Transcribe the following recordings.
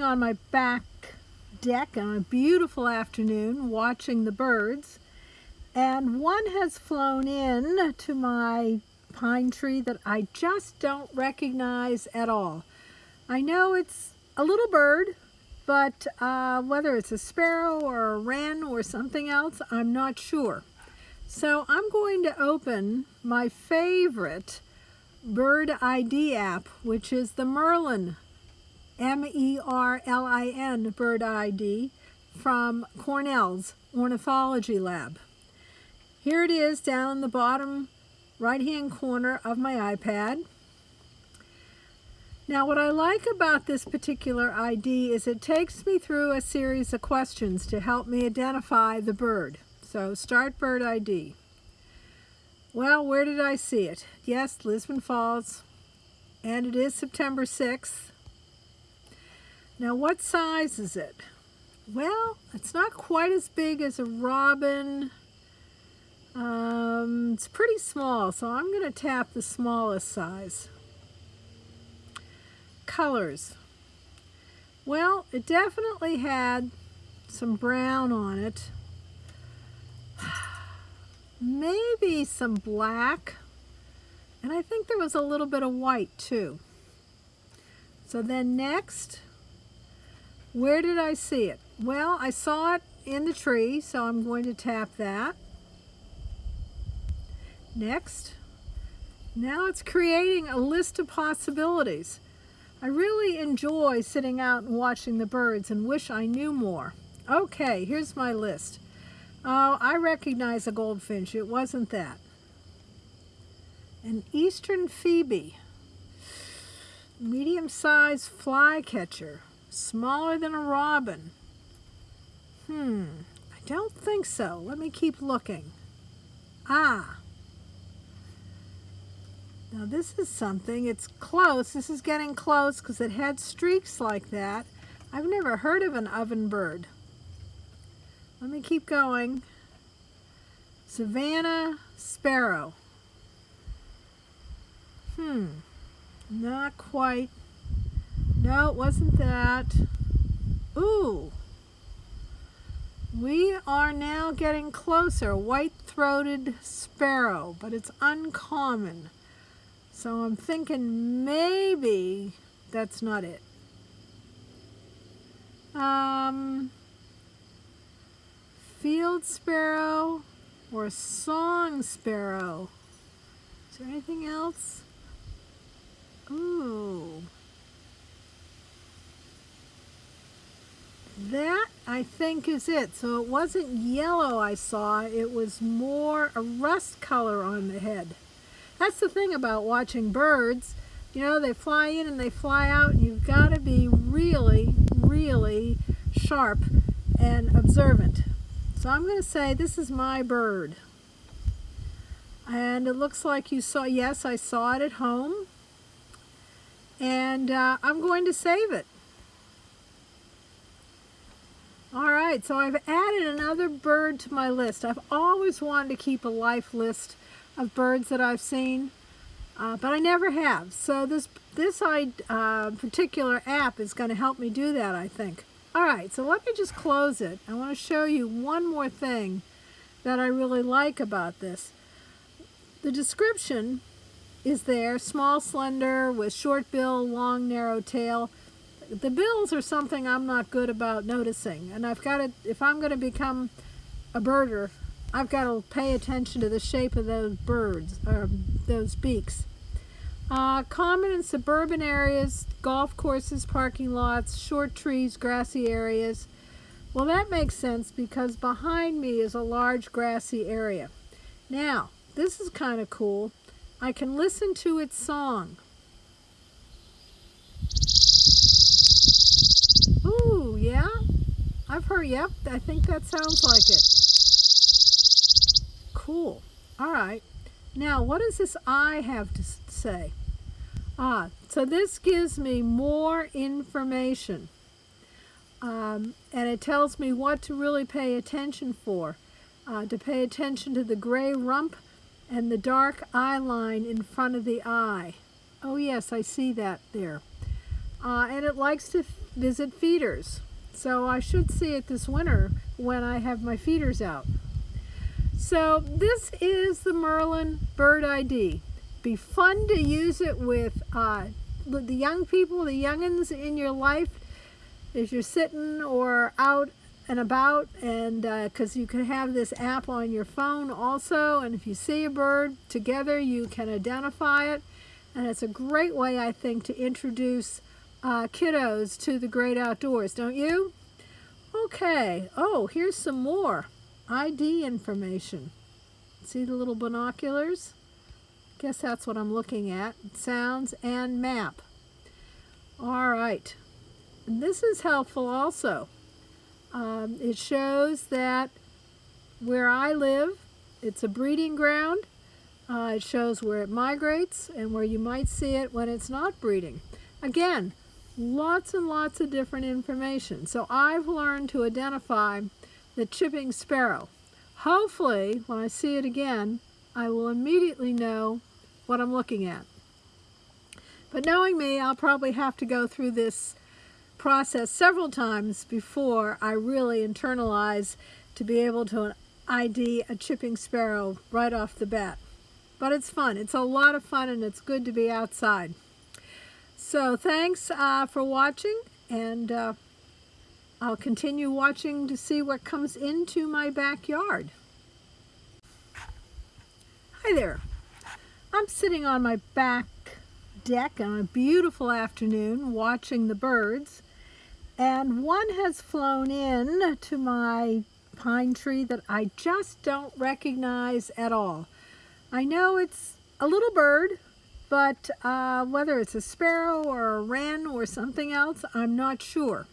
sitting on my back deck on a beautiful afternoon watching the birds and one has flown in to my pine tree that I just don't recognize at all. I know it's a little bird, but uh, whether it's a sparrow or a wren or something else, I'm not sure. So I'm going to open my favorite bird ID app, which is the Merlin M-E-R-L-I-N bird ID from Cornell's Ornithology Lab. Here it is down in the bottom right-hand corner of my iPad. Now what I like about this particular ID is it takes me through a series of questions to help me identify the bird. So start bird ID. Well, where did I see it? Yes, Lisbon Falls, and it is September 6th. Now what size is it? Well, it's not quite as big as a robin. Um, it's pretty small, so I'm going to tap the smallest size. Colors. Well, it definitely had some brown on it. Maybe some black. And I think there was a little bit of white too. So then next, where did I see it? Well, I saw it in the tree, so I'm going to tap that. Next. Now it's creating a list of possibilities. I really enjoy sitting out and watching the birds and wish I knew more. Okay, here's my list. Oh, I recognize a goldfinch. It wasn't that. An eastern phoebe. Medium-sized flycatcher smaller than a robin. Hmm, I don't think so. Let me keep looking. Ah. Now this is something, it's close. This is getting close because it had streaks like that. I've never heard of an ovenbird. Let me keep going. Savannah sparrow. Hmm, not quite no, it wasn't that. Ooh. We are now getting closer. White-throated sparrow, but it's uncommon. So I'm thinking maybe that's not it. Um, field sparrow or song sparrow. Is there anything else? Ooh. That, I think, is it. So it wasn't yellow I saw, it was more a rust color on the head. That's the thing about watching birds. You know, they fly in and they fly out, and you've got to be really, really sharp and observant. So I'm going to say this is my bird. And it looks like you saw, yes, I saw it at home. And uh, I'm going to save it. All right, so I've added another bird to my list. I've always wanted to keep a life list of birds that I've seen, uh, but I never have. So this, this uh, particular app is going to help me do that, I think. All right, so let me just close it. I want to show you one more thing that I really like about this. The description is there, small, slender, with short bill, long, narrow tail the bills are something I'm not good about noticing. And I've got to, if I'm going to become a birder, I've got to pay attention to the shape of those birds, or those beaks. Uh, common in suburban areas, golf courses, parking lots, short trees, grassy areas. Well, that makes sense because behind me is a large grassy area. Now, this is kind of cool. I can listen to its song. Ooh, yeah? I've heard, yep, I think that sounds like it. Cool. All right. Now, what does this I have to say? Ah, so this gives me more information. Um, and it tells me what to really pay attention for. Uh, to pay attention to the gray rump and the dark eye line in front of the eye. Oh yes, I see that there. Uh, and it likes to visit feeders. So I should see it this winter when I have my feeders out. So this is the Merlin Bird ID. Be fun to use it with uh, the young people, the youngins in your life as you're sitting or out and about and because uh, you can have this app on your phone also and if you see a bird together you can identify it and it's a great way I think to introduce uh, kiddos to the great outdoors don't you? Okay. Oh here's some more ID information. See the little binoculars? Guess that's what I'm looking at. Sounds and map. All right. And this is helpful also. Um, it shows that where I live, it's a breeding ground. Uh, it shows where it migrates and where you might see it when it's not breeding. Again, lots and lots of different information. So I've learned to identify the chipping sparrow. Hopefully, when I see it again, I will immediately know what I'm looking at. But knowing me, I'll probably have to go through this process several times before I really internalize to be able to ID a chipping sparrow right off the bat. But it's fun. It's a lot of fun and it's good to be outside. So thanks uh, for watching and uh, I'll continue watching to see what comes into my backyard. Hi there. I'm sitting on my back deck on a beautiful afternoon watching the birds and one has flown in to my pine tree that I just don't recognize at all. I know it's a little bird, but uh, whether it's a sparrow or a wren or something else, I'm not sure.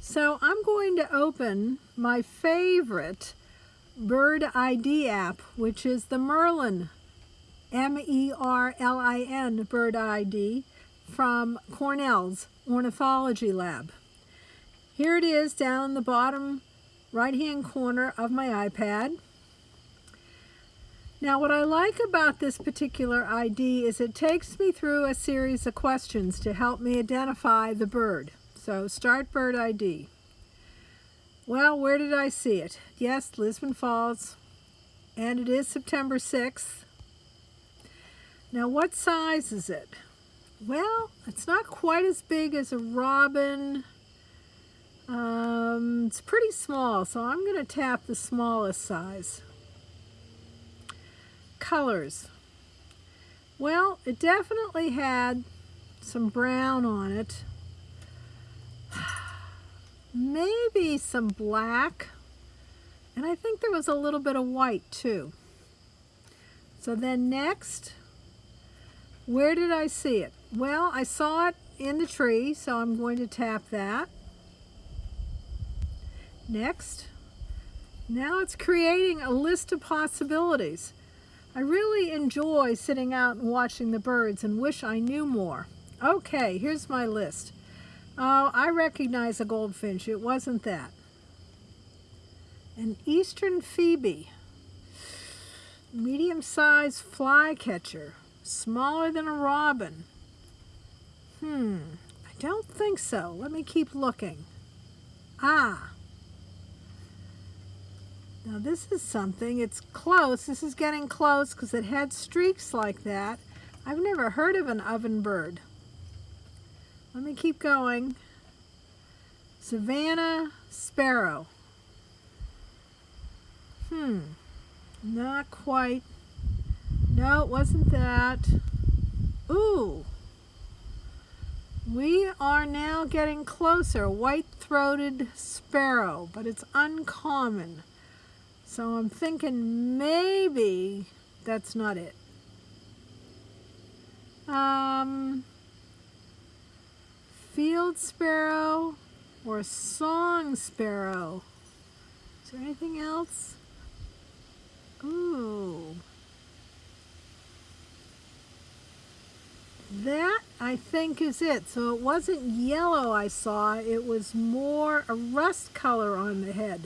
So I'm going to open my favorite bird ID app, which is the Merlin, M-E-R-L-I-N bird ID from Cornell's Ornithology Lab. Here it is down the bottom right hand corner of my iPad. Now what I like about this particular ID is it takes me through a series of questions to help me identify the bird. So start bird ID. Well, where did I see it? Yes, Lisbon Falls, and it is September 6th. Now what size is it? Well, it's not quite as big as a robin, um, it's pretty small, so I'm going to tap the smallest size. Colors. Well, it definitely had some brown on it. Maybe some black. And I think there was a little bit of white too. So then next, where did I see it? Well, I saw it in the tree, so I'm going to tap that. Next. Now it's creating a list of possibilities. I really enjoy sitting out and watching the birds and wish I knew more. Okay, here's my list. Oh, I recognize a goldfinch. It wasn't that. An eastern phoebe. Medium-sized flycatcher. Smaller than a robin. Hmm, I don't think so. Let me keep looking. Ah, now this is something, it's close. This is getting close because it had streaks like that. I've never heard of an ovenbird. Let me keep going. Savannah sparrow. Hmm, not quite. No, it wasn't that. Ooh, we are now getting closer. White-throated sparrow, but it's uncommon. So I'm thinking maybe that's not it. Um, field sparrow or song sparrow. Is there anything else? Ooh. That, I think, is it. So it wasn't yellow I saw. It was more a rust color on the head.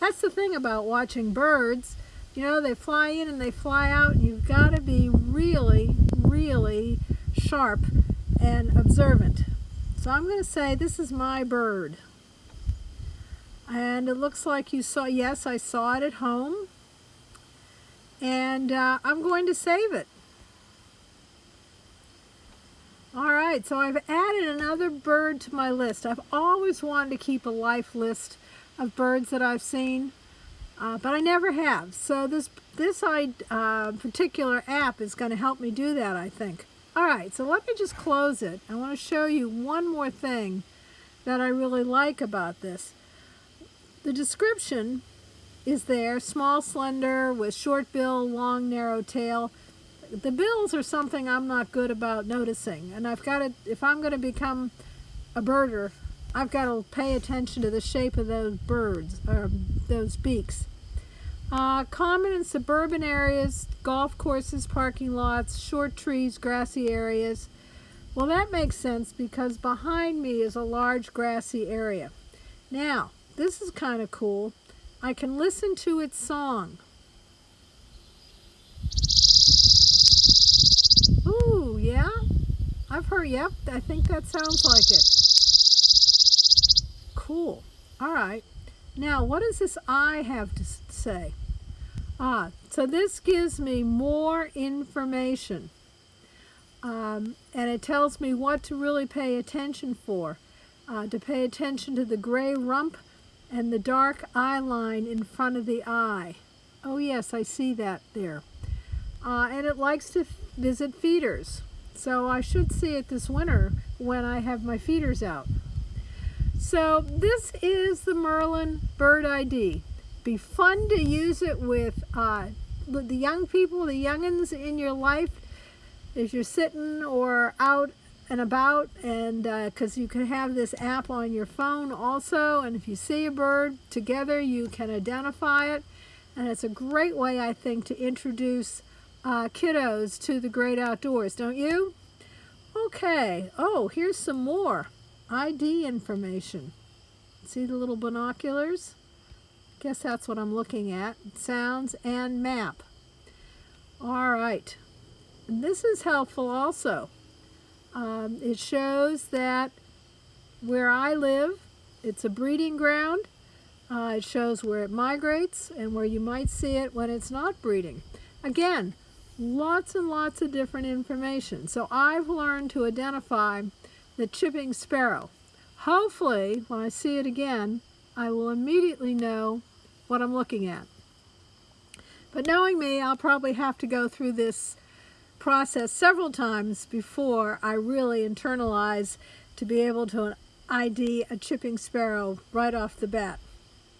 That's the thing about watching birds. You know, they fly in and they fly out, and you've got to be really, really sharp and observant. So I'm going to say this is my bird. And it looks like you saw, yes, I saw it at home. And uh, I'm going to save it. All right, so I've added another bird to my list. I've always wanted to keep a life list of birds that I've seen, uh, but I never have. So this, this uh, particular app is going to help me do that, I think. All right, so let me just close it. I want to show you one more thing that I really like about this. The description is there, small, slender, with short bill, long, narrow tail. The bills are something I'm not good about noticing, and I've got to, if I'm going to become a birder, I've got to pay attention to the shape of those birds, or those beaks. Uh, common in suburban areas, golf courses, parking lots, short trees, grassy areas. Well, that makes sense because behind me is a large grassy area. Now, this is kind of cool. I can listen to its song. Ooh, yeah? I've heard, yep, I think that sounds like it. Cool. All right. Now, what does this I have to say? Ah, so this gives me more information. Um, and it tells me what to really pay attention for. Uh, to pay attention to the gray rump and the dark eye line in front of the eye. Oh yes, I see that there. Uh, and it likes to visit feeders. So I should see it this winter when I have my feeders out. So this is the Merlin Bird ID. Be fun to use it with uh, the young people, the youngins in your life as you're sitting or out and about and because uh, you can have this app on your phone also and if you see a bird together you can identify it and it's a great way I think to introduce uh, kiddos to the great outdoors don't you? Okay oh here's some more ID information. See the little binoculars? Guess that's what I'm looking at. Sounds and map. All right. And this is helpful also. Um, it shows that where I live, it's a breeding ground. Uh, it shows where it migrates and where you might see it when it's not breeding. Again, lots and lots of different information. So I've learned to identify the chipping sparrow. Hopefully, when I see it again, I will immediately know what I'm looking at. But knowing me, I'll probably have to go through this process several times before I really internalize to be able to ID a chipping sparrow right off the bat.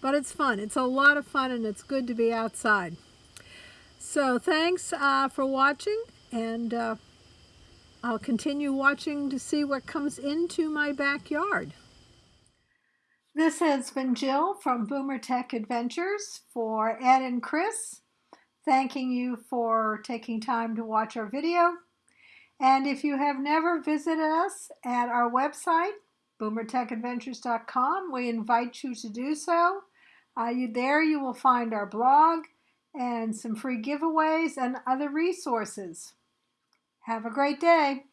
But it's fun. It's a lot of fun and it's good to be outside. So thanks uh, for watching and uh, I'll continue watching to see what comes into my backyard. This has been Jill from Boomer Tech Adventures for Ed and Chris, thanking you for taking time to watch our video. And if you have never visited us at our website, boomertechadventures.com, we invite you to do so. Uh, you, there you will find our blog and some free giveaways and other resources. Have a great day.